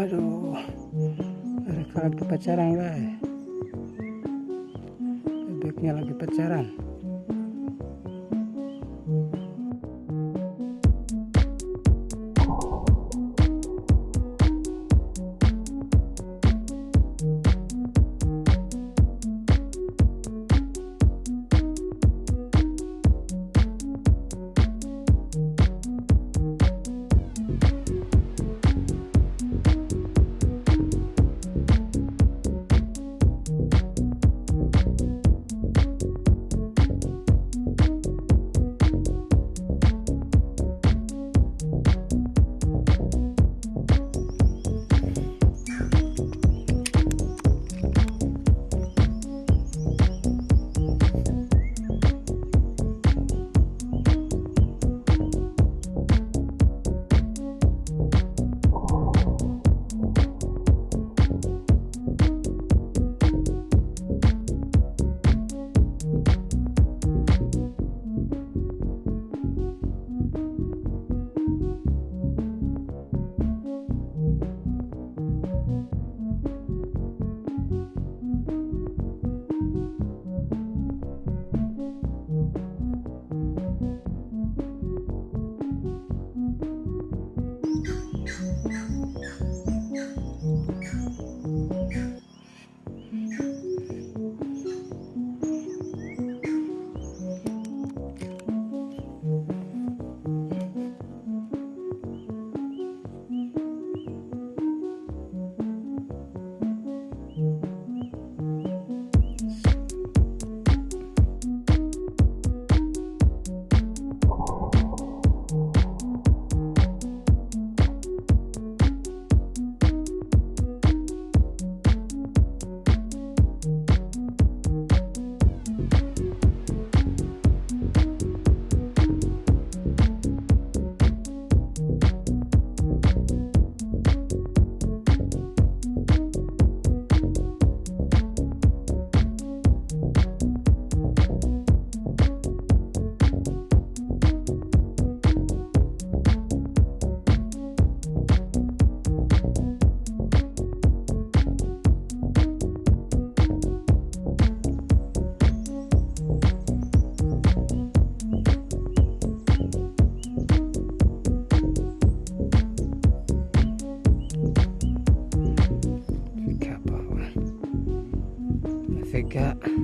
Waduh, mereka lagi pacaran lah. Bebeknya lagi pacaran.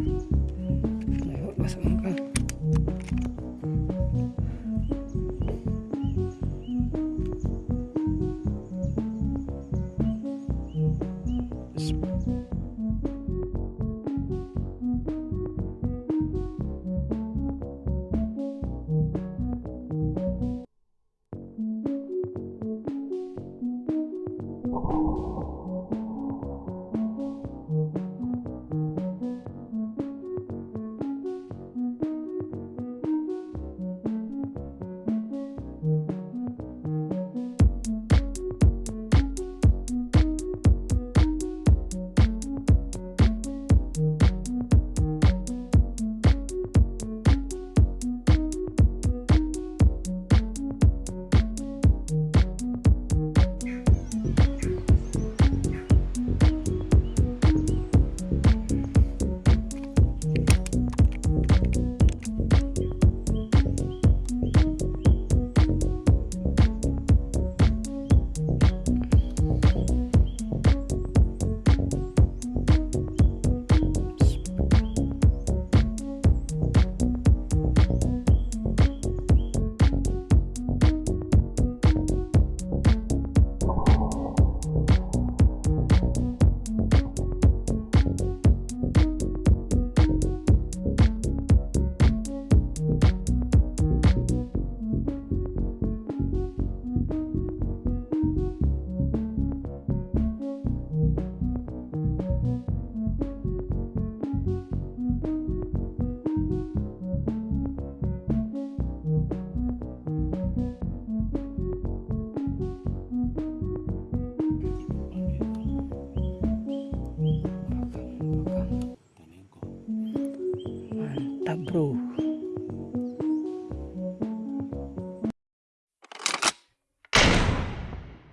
Ayo masuk makan